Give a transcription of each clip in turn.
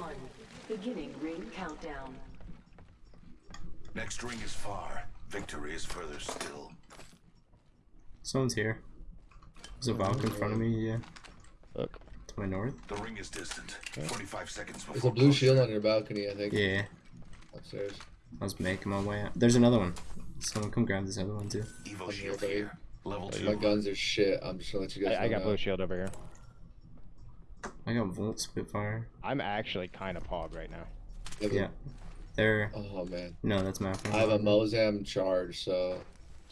one. Beginning ring countdown. Next ring is far. Victory is further still. Someone's here. There's a Valk in front of me, yeah. Look. To my north. The ring is distant. 45 seconds before There's a blue shield on your balcony, I think. Yeah. Upstairs. I was making my way out. There's another one. Someone come grab this other one too. Evo shield here, here. Level My 2. guns are shit. I'm just gonna let you guys I, I got now. blue shield over here. I got Volt Spitfire. I'm actually kind of pog right now. Yeah, but- Yeah. There. Oh man. No, that's map. I have a Mozam charge, so.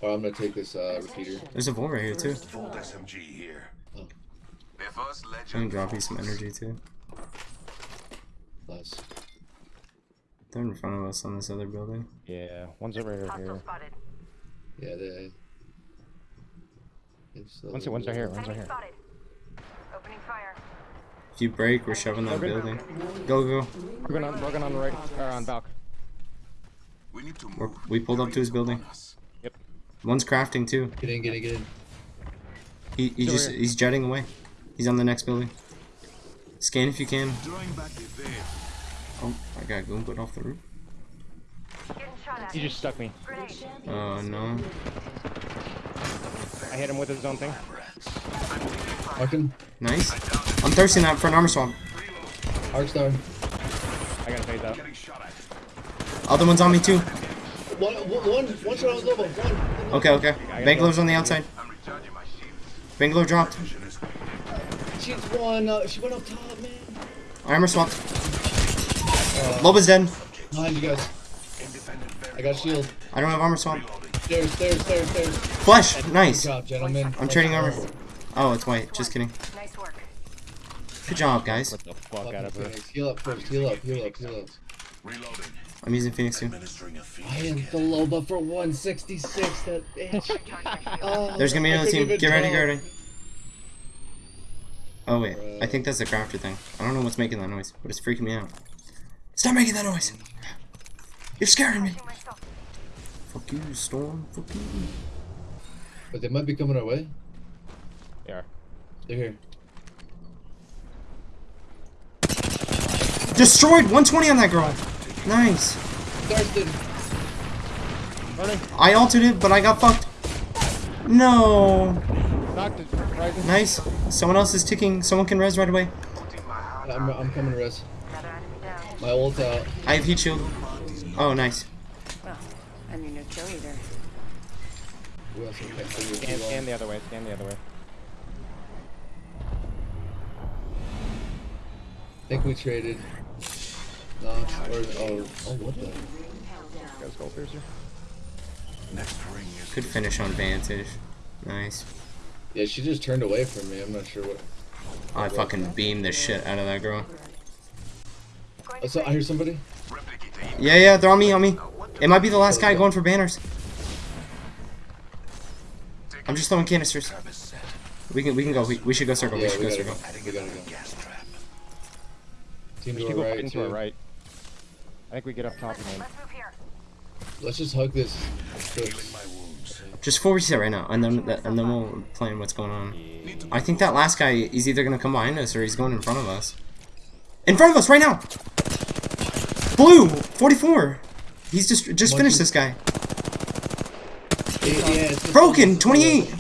Or I'm gonna take this uh, repeater. There's a Volt right here too. Volt SMG here. Oh. Their first I can legend. drop you some energy too. Nice. They're in front of us on this other building. Yeah, one's right over here. Hostile spotted. Yeah, they. It's the- One's, one's right here. One's right here. Opening fire. If you break, we're shoving that building. Go, go. We're going on. We're going on the right. Or on Valk. We need to We're, move. we pulled up to his building. Yep. One's crafting too. Get in, get in, get in. He, he He's just here. he's jetting away. He's on the next building. Scan if you can. Drawing back the veil. Oh, I got Goombud off the roof. Getting. He just stuck me. Grenade. Oh no. I hit him with his own thing. Arkin, Nice. I'm thirsting that for an armor swap. Arc Star. I gotta phase out. Getting shot at. Other one's on me too. One, one, one shot on level. One. Okay, okay. Bangalore's on the outside. I'm recharging my shield. Bangalore dropped. She's one. Uh, she went up top, man. Armor swapped. Loba's dead. Behind you guys. I got shield. I don't have armor swap. Stairs, stairs, stairs, stairs. Flesh! Good Nice. job, gentlemen. I'm trading armor. Oh, it's white. Just kidding. Nice work. Good job, guys. What the fuck Fucking out of her. Phoenix. Heal up first. Heal up. Heal up. Heal up. reloading. I'm using Phoenix too. Administering a feed. I am the Loba for 166. That bitch. Recharge my shield. Oh, There's gonna be another team. Get ready, tell. get ready. Oh wait, I think that's the crafter thing. I don't know what's making that noise, but it's freaking me out. Stop making that noise! You're scaring me! Watching myself. Fuck you, Storm. Fuck you. But they might be coming our way. They are. They're here. Destroyed! 120 on that girl! Nice. I altered it, but I got fucked. No. Knocked it. Rising. Nice. Someone else is ticking. Someone can res right away. I'm, I'm coming to res. Another enemy down. My ult out. I have heat shield. Oh, nice. Well, I'm your new kill leader. Who else can catch you? Scan, scan the other way. Scan the other way. I think we traded. No, or, oh, oh, what the? Got a skull piercer. Next ring is Good finish on Vantage. Nice. Yeah, she just turned away from me. I'm not sure what. Oh, I fucking beamed the shit out of that girl. Going Oh, so I hear somebody. Yeah, yeah, they're on me, on me. Uh, it might be the last guy going for banners. I'm just throwing canisters. Trap is set. We can, we can go. We, we should go circle. We Yeah, should we go gotta circle. go. Adding We gotta another go. gas trap. Team We to our go right, into our right. I think we get up top again. Let's move here. Let's just hug this. Healing my wounds. Just full reset right now, and then and then we'll plan what's going on. I think that last guy is either gonna come behind us or he's going in front of us. In front of us right now. Blue, 44. He's just just finished this guy. Yeah, yeah, Broken, 28.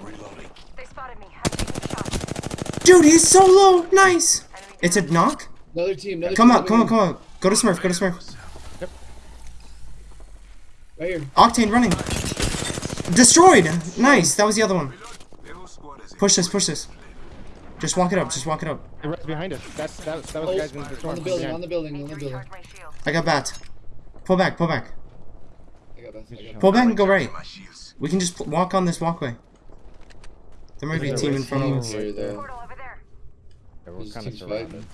Reloading. They spotted me. I'm taking shots. Dude, he's so low. Nice. Enemy It's a knock. Another team. Another Come team on, come on, come on. Go to Smurf. Go to Smurf. in. Right here. Octane running. Destroyed. Nice. That was the other one. The whole squad is Push this. Push this. Just walk it up. Just walk it up. The rest behind us. That's that, that was Oh, the guys in the storm. on the building. behind. On the building. On the building. recharge my shield. I got bat. Pull back. Pull back. I got that. I got Pull back and go right. We can just walk on this walkway. There might be a team in front of team us. Here, though. Portal over there. Yeah, we're kind of surrounded. fighting.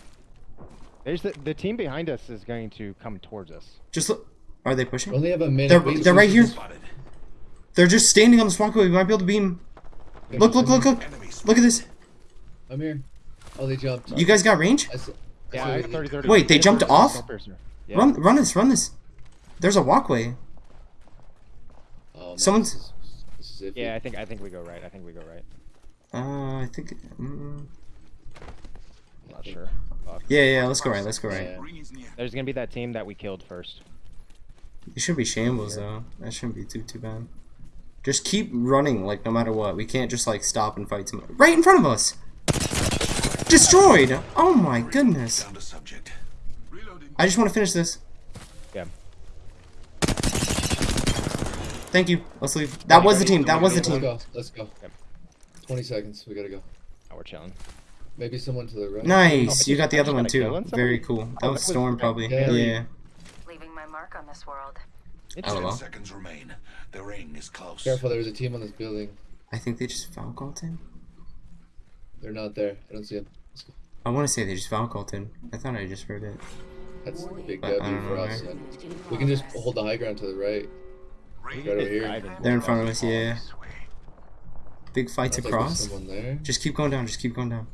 There's the the team behind us is going to come towards us. Just look. Are they We pushing? only have a minute. They're, they're right here. Spotted. They're just standing on this walkway. We might be able to beam. Look, look, look, look. Enemies. Look at this. I'm here. Oh, they jumped. You guys got range? I s- I Yeah, saw I it. have 30 30. Wait, they jumped off? Skull. Yeah. Run, run this, run this. There's a walkway. Oh, Someone's- This is, this is iffy. Yeah, I think I think we go right. I think we go right. Uh, I think. Mm, Not sure. Fuck. Yeah, yeah, let's go right, let's go right. Yeah. Ring is near. There's gonna be that team that we killed first. It should be shambles though. That shouldn't be too too bad. Just keep running, like no matter what. We can't just like stop and fight somebody. Right in front of us. Destroyed. Oh my goodness. Found a subject. Reloading. I just want to finish this. Yeah. Thank you. Let's leave. That was the team. That was the team. Let's go. Let's go. Yep. 20 seconds. We gotta go. Now we're chilling. Maybe someone to the right. Nice. You got the other one too. Very cool. That was was- Storm probably. Yeah. Yeah. Leaving my mark on this world. Ten well. seconds remain. The ring is close. Careful, there's a team on this building. I think they just foul called him. They're not there. I don't see them. Let's go. I want to say they just foul called him. I thought I just heard it. That's a big But I W don't for know, us. right? We can just hold the high ground to the right. Ring Right over here. They're in front of us. Yeah. Big fights Sounds like across. there. Just keep going down. Just keep going down.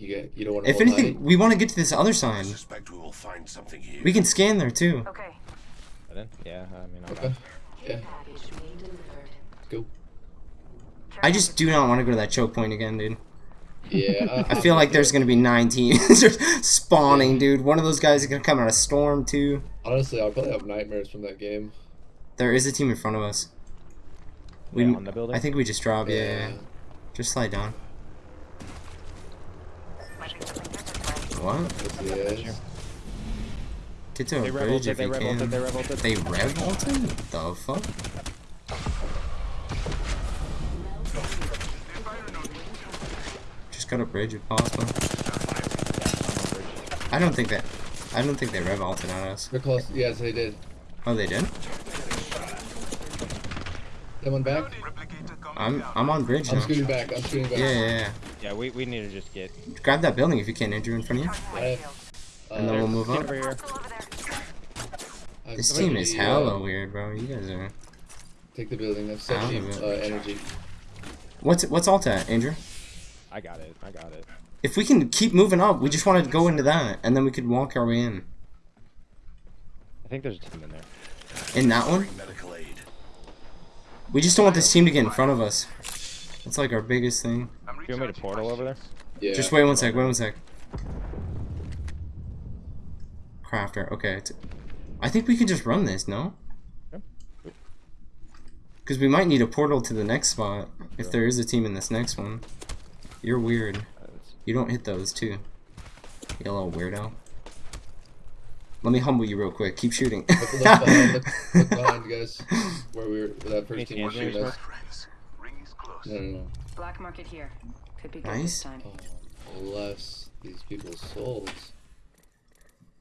You get. You don't want to. If anything, high. we want to get to this other side. Suspect we will find something here. We can scan there too. Okay. But then- Yeah, I mean, I'm Okay. Yeah. Package being delivered. Go. I just do not want to go to that choke point again, dude. Yeah. I feel like there's gonna be nine teams just spawning, dude. One of those guys is gonna come out of storm too. Honestly, I'll probably have nightmares from that game. There is a team in front of us. We, Yeah, on the building? I think we just drop. Yeah, yeah, yeah. Just slide down. Might be something good this way. What? Yes, yes. Get to a They bridge revolted, if they you revolted, can. they revolted. They revolted? The fuck? Just got a bridge if possible. I don't think that. I don't think they revolted on us. They're close. Yes, they did. Oh, they did. Someone back. I'm. I'm on bridge I'm now. scooting back. I'm scooting back. Yeah, yeah, yeah. Yeah, we, we need to just get Grab that building if you can, Andrew, in front of you, I have, uh, and then we'll move get up. over here. Still over there. I have This team is 70, uh, weird, bro. You guys are. Take the building. I have Out 70 of uh, energy. What's what's alt at, Andrew? I got it. I got it. If we can keep moving up, we just want to go into that, and then we could walk our way in. I think there's a team in there. In that one, Bring medical aid. we just don't want this team to get in front of us. That's like our biggest thing. I'm Do you want me to portal over there? Yeah. Just wait one sec. Wait one sec. Crafter. Okay. I think we can just run this. No. Yep. Because we might need a portal to the next spot if there is a team in this next one. You're weird. Uh, You don't hit those too. You little weirdo. Let me humble you real quick. Keep shooting. Look, look behind, look, look behind, guys. Where we were, where that Any first team was shooting us. Ring is close. No, no, no. Black market here. Could be good Nice. this time. Oh, bless these people's souls.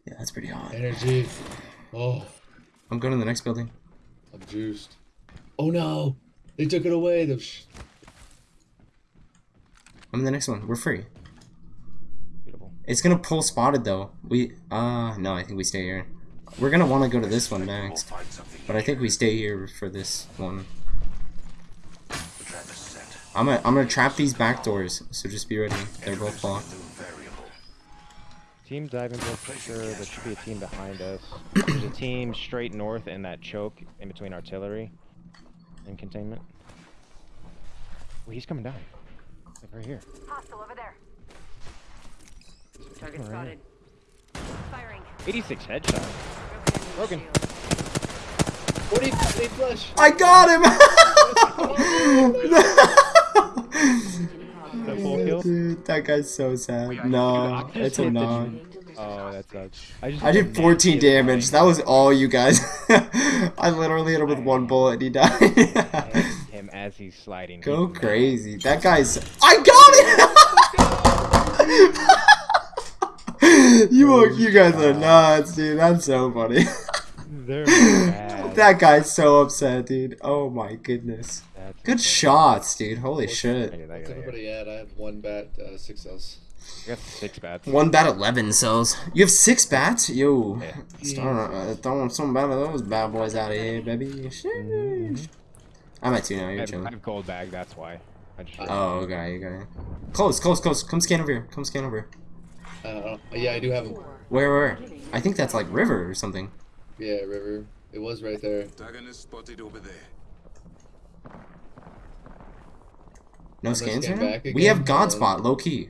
yeah, that's pretty hot. Energy. Oh, I'm going to the next building. I'm juiced. Oh no! They took it away. The sh- I'm in the next one. We're free. Beautiful. It's gonna pull spotted though. We uh no, I think we stay here. We're gonna want to go to this one next, but I think we stay here for this one. I'm gonna I'm gonna trap these back doors, so just be ready. They're both blocked. Team diving for sure. There should be a team behind us. There's a team straight north in that choke in between artillery and containment. Oh, he's coming down. Like right here. Hostile over there. Target Alright. spotted. Firing. 86 headshot. Broken. Broken. shield. 40 they flush. I got That full kill? him. Dude, that guy's so sad. No, I it's a hit the knock. Being delivered. Oh, that sucks. I just I did 14 damage. That was all you guys. I literally hit him with one bullet and he died. him as he's sliding. Go He- crazy. That guy's. I got it! you, are- you guys are nuts, dude. That's so funny. They're mad. That guy's so upset, dude. Oh my goodness. That's Good insane. shots, dude. Holy I shit. get I What's get I get everybody at? I have one bat, uh, six cells. I got six bats. One bat, 11 cells. You have six bats? Yo. Yeah. Start uh, throwing some bad of those bad boys out of here, baby. Sheesh. I'm at two now. You're have, I chilling. have gold bag, that's why. I just Oh, okay, okay. Close, close, close. Come scan over here. Come scan over. here. Uh, yeah, I do have them. Where, where? I think that's like river or something. Yeah, river. It was right there. Antagonist spotted over there. No scans scan right now? back We have again, God uh, spot, low key.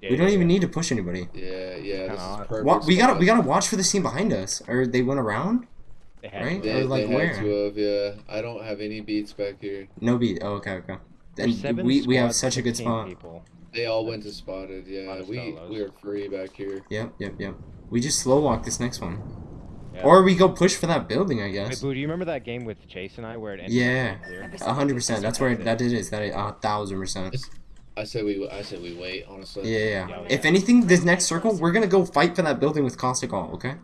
Yeah, We don't yeah, even yeah. need to push anybody. Yeah, yeah. This Kinda is perfect. What we gotta we gotta watch for the scene behind us, or they went around. They right? to. Or, like, they where? had to have, yeah. I don't have any beats back here. No beat. Oh, okay, okay. There's And we we have such a good spot. People. They all went to spotted. Yeah, we we are free back here. Yep, yep, yep. We just slow walk this next one, Yeah. or we go push for that building. I Wait, guess. Boo, do you remember that game with Chase and I where it ended Yeah. up being clear? A hundred percent. That's where it, that it is. That a thousand percent. I say we I say we wait. Honestly. Yeah, yeah, yeah. Yeah, If anything, this next circle, we're gonna go fight for that building with caustic all. Okay.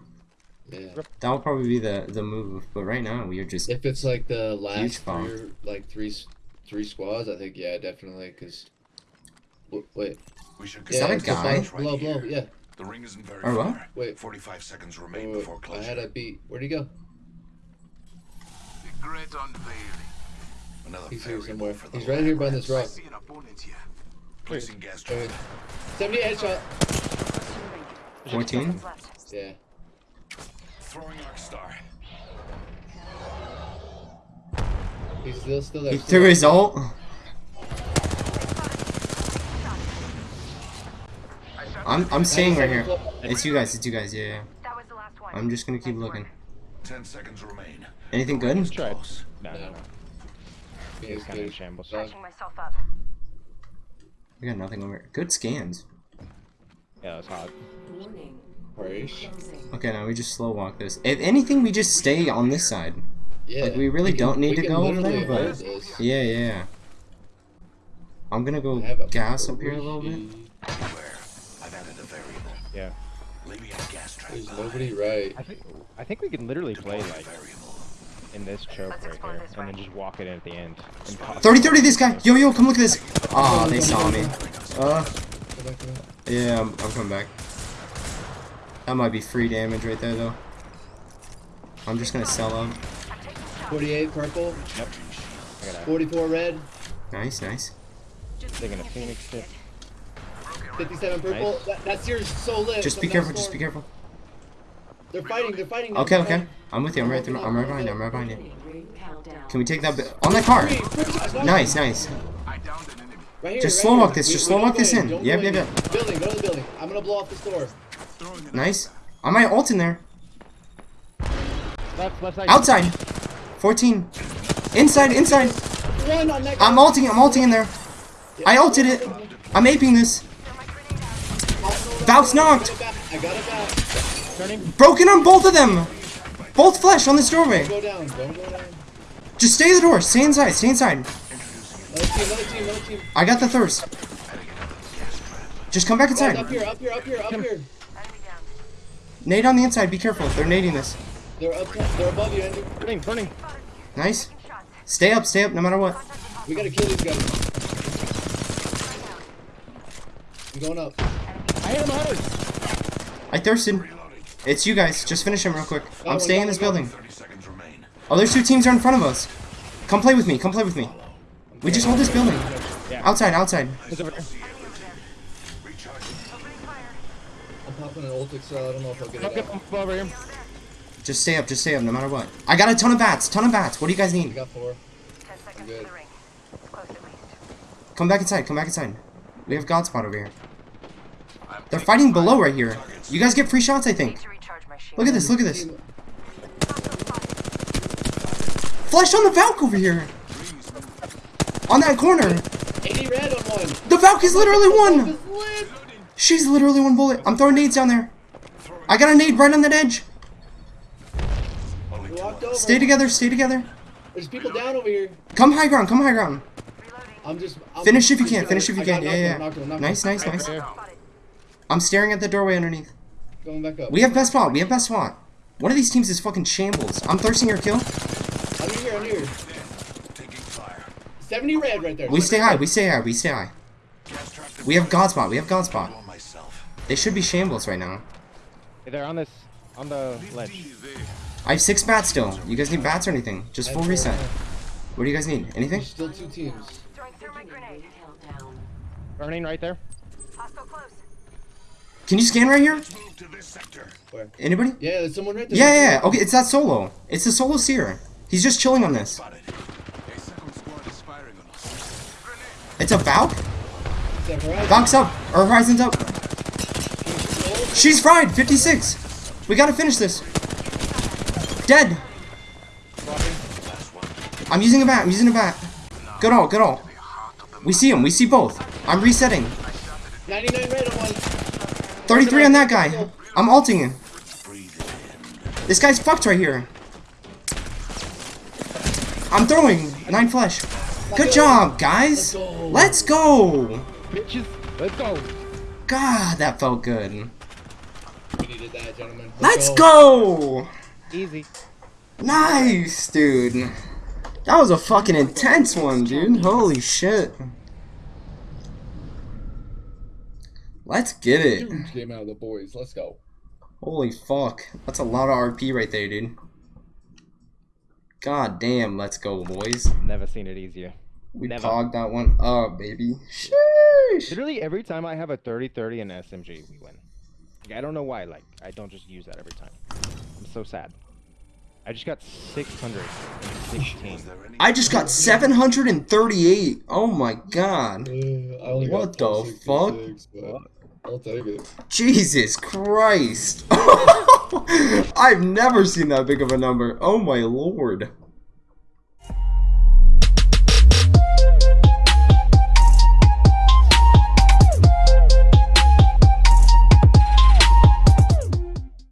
Yeah. That will probably be the the move. But right now, we are just. If it's like the last fog. three, or- like three, three squads, I think yeah, definitely. Cause, wait, We should Is that a it's the guy? flash- Blow, blow, yeah. The ring isn't very Or what? far. Wait. 45 seconds remain wait, before I had a beat. Where'd he go? The great unveiling. Another He's here somewhere. for the He's right here by this rock. I see an opponent here. Placing gas Wait, trap. 70 headshot. Close to the ring. 14? Yeah. Throwing arc star. He's still still there. He still threw his ult. I'm I'm staying right here. It's you guys. It's you guys. Yeah, yeah. That was the last one. I'm just gonna keep looking. 10 seconds remain. Anything good? Tried. Close. No, no, No. no. He He was is kind of shambles. Dog. Myself up. We got nothing over. here. Good scans. Yeah, that was hot. Warning. Harsh. Closing. Okay, now we just slow walk this. If anything, we just stay on this side. Yeah. Like, we really can- don't need to go over there, but- this. Yeah, yeah. I'm gonna go I have a gas up here a little bit. Yeah. Leaving a gas trap There's nobody right. I think I think we can literally play like in this choke right here, this and then just walk it in at the end. And 30 30 this guy! Yo, yo, come look at this! Aw, they saw me. Uh, Go back, go back. yeah, I'm, I'm coming back. That might be free damage right there, though. I'm just gonna sell up. I'm taking shots. 48 purple, Yep. 44 red, Nice, nice. Just taking a can't phoenix fake tip. It. 57 purple. Nice. That, that's yours so lit. Just be careful, just be careful. They're fighting, they're fighting. Okay, they're okay. fighting. I'm with you, I'm right there. I'm right behind you, I'm right behind you. Beginning ring countdown. Can we take that bi- on that car? Three, three, I got Nice, nice. I downed an enemy. Right here, Just right slow walk this, just we slow walk this in. Don't Yep, yep, yep. Building, go to the building. I'm gonna blow off this door. Nice. I might ult in there. Left, left side. Outside. 14. Inside, inside. One on that I'm guy. ulting, I'm ulting in there. I ulted it. I'm aping this. Valk's knocked. I got it back. Turning. Broken on both of them. Both flesh on this doorway. Go down, don't go down. Just stay at the door. Stay inside, stay inside. Another team, another team, another team. I got the thirst. Just come back Guys, inside. up here, up here, up here, up here. Nade on the inside. Be careful. They're nading this. They're up, they're above you, Andrew. Burning, burning. Nice. Stay up, stay up, no matter what. We gotta kill these guys. I'm going up. I hit him hard. I thirsted. It's you guys. Just finish him real quick. I'm oh, staying in this building. 30 seconds remain. Oh, there's two teams are in front of us. Come play with me. Come play with me. We just hold this building. Yeah. Outside, outside. He's over there. I'm popping an ult so I don't know if I'll get Up, it up, out. up over here. Just stay up, just stay up, no matter what. I got a ton of bats, ton of bats. What do you guys need? I need? got four. Ten seconds good. to the ring. Close at. Come back inside, come back inside. We have Godspot over here. They're fighting below right here. You guys get free shots, I think. to recharge my shield. Look at this, look at this. Flash on the Valk over here. On that corner. 80 red on one. The Valk is literally one. She's literally one bullet. I'm throwing nades down there. I got a nade right on that edge. Only We two walked of over. us. Stay together, stay together. There's people down over here. Come high ground, come high ground. I'm just. I'm Finish if you can, finish if you can. Yeah, yeah. one, knocked one, knocked Nice, nice, nice. Right Spotted. I'm staring at the doorway underneath. Going back up. We have best spot, we have best spot. One of these teams is fucking shambles. I'm thirsting your kill. I'm here, I'm here. Taking fire. 70 red right there. We stay high, we stay high, we stay high. We have Godspot, we have Godspot. on myself. They should be shambles right now. Hey, They're on this, on the ledge. I have six bats still. You guys need bats or anything? Just full reset. What do you guys need? Anything? There's still two teams. Throwing through my grenade. Countdown. Burning right there. Hostile close. Can you scan right here? Move to this sector. Where? Anybody? Yeah, there's someone right there. Yeah, yeah, yeah. Okay, it's that solo. It's the solo seer. He's just chilling on this. Spotted. A second squad is firing on us. It's a Valk? Valk's up. Or Horizon's up. She's fried. 56. We gotta finish this. Dead. I'm using a bat. I'm using a bat. Good all. Good all. We see him. We see both. I'm resetting. 99 red. 33 on that guy. I'm alting him. This guy's fucked right here. I'm throwing. Nine flesh. Good job, guys. Let's go. Bitches, let's go. God, that felt good. We needed that, gentlemen. Let's go. Easy. Nice, dude. That was a fucking intense one, dude. Holy shit. Let's get it. Huge game out of the boys. Let's go. Holy fuck. That's a lot of RP right there, dude. God damn, let's go, boys. Never seen it easier. We Never. pogged that one up, baby. Sheesh. Literally every time I have a 30-30 in SMG, we win. Like, I don't know why. Like I don't just use that every time. I'm so sad. I just got 616. I just got 738. Oh my god. Uh, What the fuck? but I'll take it. Jesus Christ. I've never seen that big of a number. Oh my lord.